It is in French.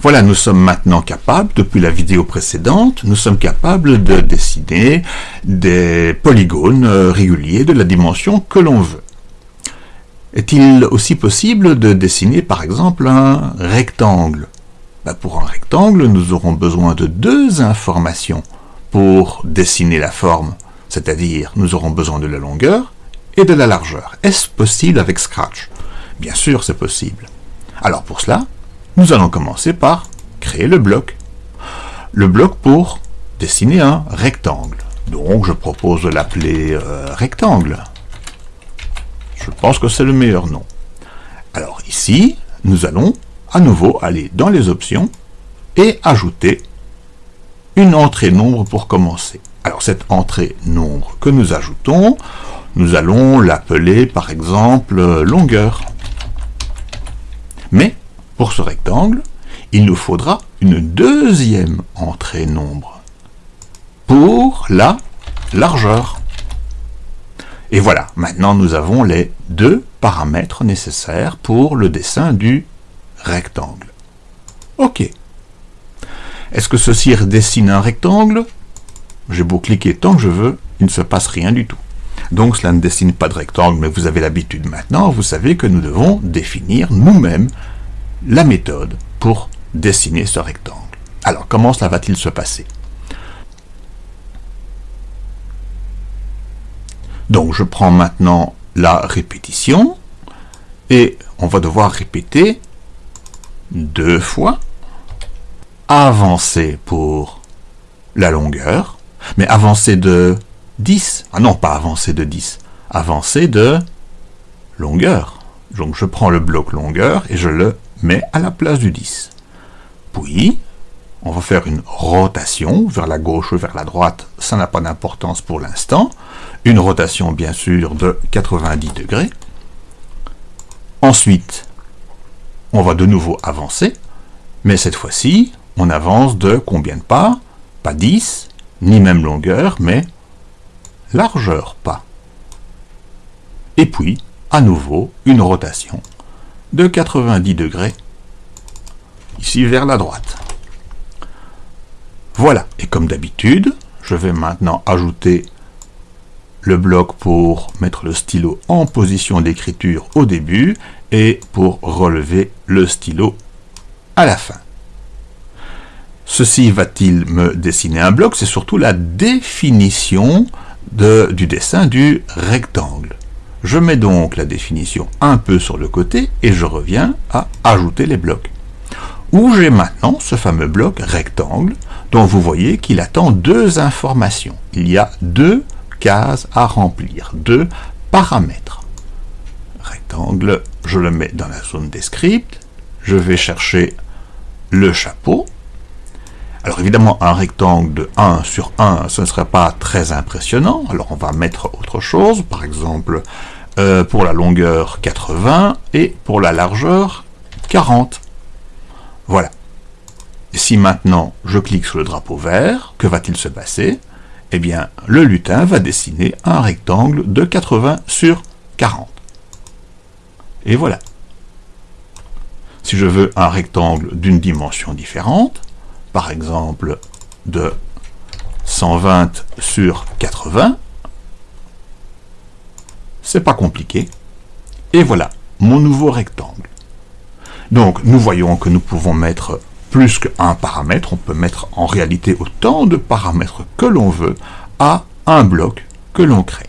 Voilà, nous sommes maintenant capables, depuis la vidéo précédente, nous sommes capables de dessiner des polygones euh, réguliers de la dimension que l'on veut. Est-il aussi possible de dessiner par exemple un rectangle? Ben, Pour un rectangle, nous aurons besoin de deux informations pour dessiner la forme, c'est-à-dire nous aurons besoin de la longueur et de la largeur. Est-ce possible avec Scratch? Bien sûr, c'est possible. Alors pour cela, nous allons commencer par créer le bloc. Le bloc pour dessiner un rectangle. Donc je propose de l'appeler euh, rectangle. Je pense que c'est le meilleur nom. Alors ici, nous allons à nouveau aller dans les options et ajouter une entrée nombre pour commencer. Alors cette entrée nombre que nous ajoutons, nous allons l'appeler par exemple longueur. Ce rectangle, il nous faudra une deuxième entrée nombre pour la largeur. Et voilà, maintenant nous avons les deux paramètres nécessaires pour le dessin du rectangle. OK. Est-ce que ceci dessine un rectangle? J'ai beau cliquer tant que je veux, il ne se passe rien du tout. Donc cela ne dessine pas de rectangle, mais vous avez l'habitude maintenant, vous savez que nous devons définir nous-mêmes la méthode pour dessiner ce rectangle. Alors, comment cela va-t-il se passer? Donc, je prends maintenant la répétition, et on va devoir répéter deux fois, avancer pour la longueur, mais avancer de 10, ah non, pas avancer de 10, avancer de longueur. Donc je prends le bloc longueur et je le mais à la place du 10. Puis, on va faire une rotation vers la gauche ou vers la droite, ça n'a pas d'importance pour l'instant. Une rotation, bien sûr, de 90 degrés. Ensuite, on va de nouveau avancer, mais cette fois-ci, on avance de combien de pas? Pas 10, ni même longueur, mais largeur pas. Et puis, à nouveau, une rotation de 90 degrés, ici vers la droite. Voilà, et comme d'habitude, je vais maintenant ajouter le bloc pour mettre le stylo en position d'écriture au début et pour relever le stylo à la fin. Ceci va-t-il me dessiner un bloc? C'est surtout la définition du dessin du rectangle. Je mets donc la définition un peu sur le côté et je reviens à ajouter les blocs. Où j'ai maintenant ce fameux bloc rectangle dont vous voyez qu'il attend deux informations. Il y a deux cases à remplir, deux paramètres. Rectangle, je le mets dans la zone des scripts. Je vais chercher le chapeau. Alors évidemment, un rectangle de 1 sur 1, ce ne serait pas très impressionnant. Alors on va mettre autre chose, par exemple euh, pour la longueur 80 et pour la largeur 40. Voilà. Et si maintenant je clique sur le drapeau vert, que va-t-il se passer? Eh bien, le lutin va dessiner un rectangle de 80 sur 40. Et voilà. Si je veux un rectangle d'une dimension différente, par exemple de 120 sur 80, c'est pas compliqué. Et voilà, mon nouveau rectangle. Donc, nous voyons que nous pouvons mettre plus qu'un paramètre, on peut mettre en réalité autant de paramètres que l'on veut à un bloc que l'on crée.